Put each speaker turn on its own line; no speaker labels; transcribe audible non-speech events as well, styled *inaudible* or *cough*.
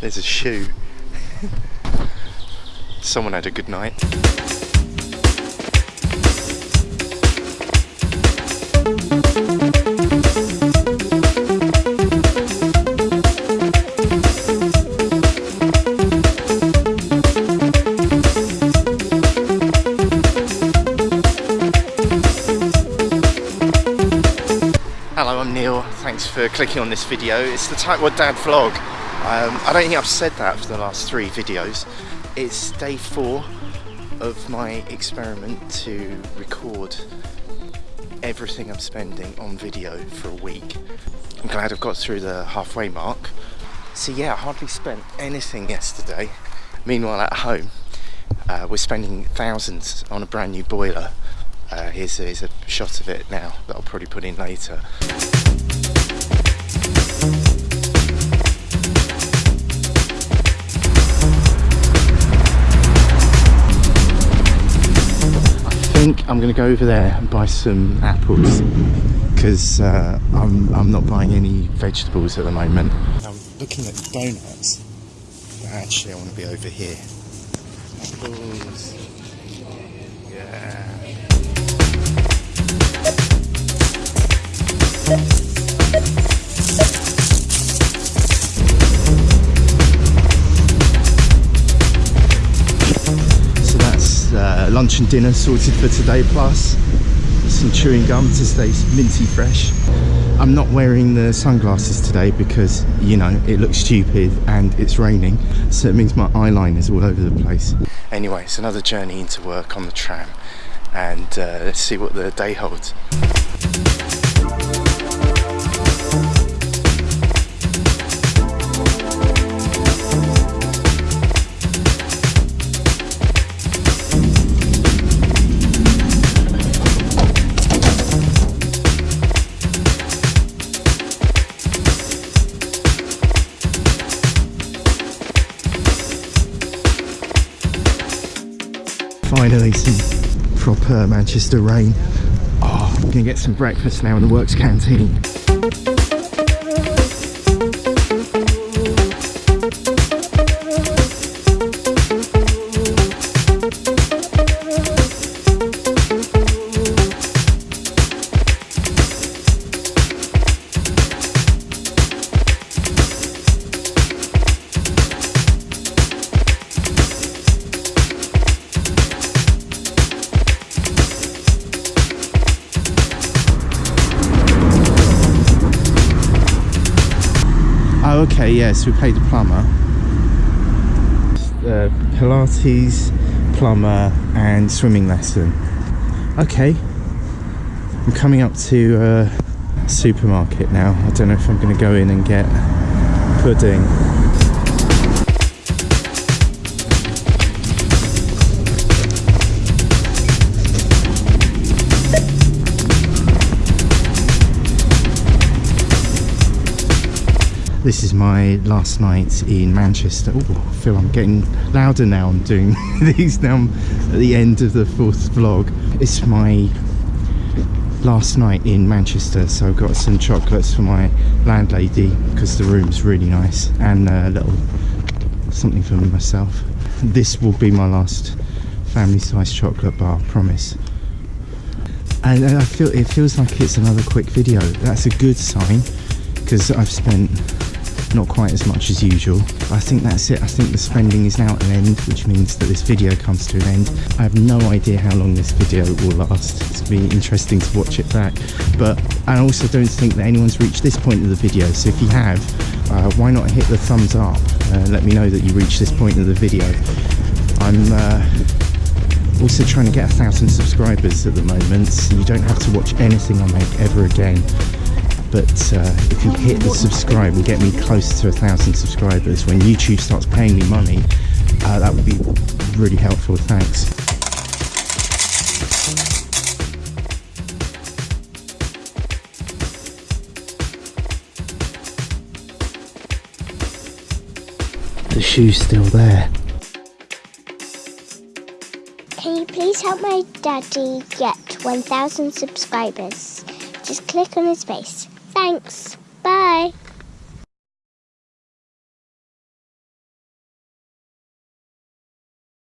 There's a shoe. Someone had a good night. Hello, I'm Neil. Thanks for clicking on this video. It's the Tightwad Dad vlog. Um, I don't think I've said that for the last three videos. It's day four of my experiment to record everything I'm spending on video for a week. I'm glad I've got through the halfway mark. So yeah, I hardly spent anything yesterday. Meanwhile at home, uh, we're spending thousands on a brand new boiler. Uh, here's, a, here's a shot of it now that I'll probably put in later. Think I'm going to go over there and buy some apples because uh, I'm, I'm not buying any vegetables at the moment. I'm looking at donuts, but actually I want to be over here. Apples. Yeah. Lunch and dinner sorted for today plus some chewing gum to stay minty fresh. I'm not wearing the sunglasses today because you know it looks stupid and it's raining so it means my eyeliner is all over the place. Anyway it's another journey into work on the tram and uh, let's see what the day holds. Finally some proper Manchester rain. Oh, I'm gonna get some breakfast now in the works canteen. Oh, okay, yes, we paid the plumber. Uh, Pilates, plumber, and swimming lesson. Okay, I'm coming up to a supermarket now. I don't know if I'm going to go in and get pudding. This is my last night in Manchester. Oh, I feel I'm getting louder now. I'm doing *laughs* these now I'm at the end of the fourth vlog. It's my last night in Manchester, so I've got some chocolates for my landlady because the room's really nice, and a little something for myself. This will be my last family-sized chocolate bar, I promise. And I feel it feels like it's another quick video. That's a good sign because I've spent not quite as much as usual. I think that's it. I think the spending is now at an end, which means that this video comes to an end. I have no idea how long this video will last. It's going to be interesting to watch it back. But I also don't think that anyone's reached this point of the video. So if you have, uh, why not hit the thumbs up? Uh, let me know that you reached this point of the video. I'm uh, also trying to get a thousand subscribers at the moment, so you don't have to watch anything I make ever again but uh, if you hit the subscribe and get me close to a thousand subscribers when YouTube starts paying me money uh, that would be really helpful thanks the shoe's still there
Can you please help my daddy get 1,000 subscribers? Just click on his face. Thanks. Bye.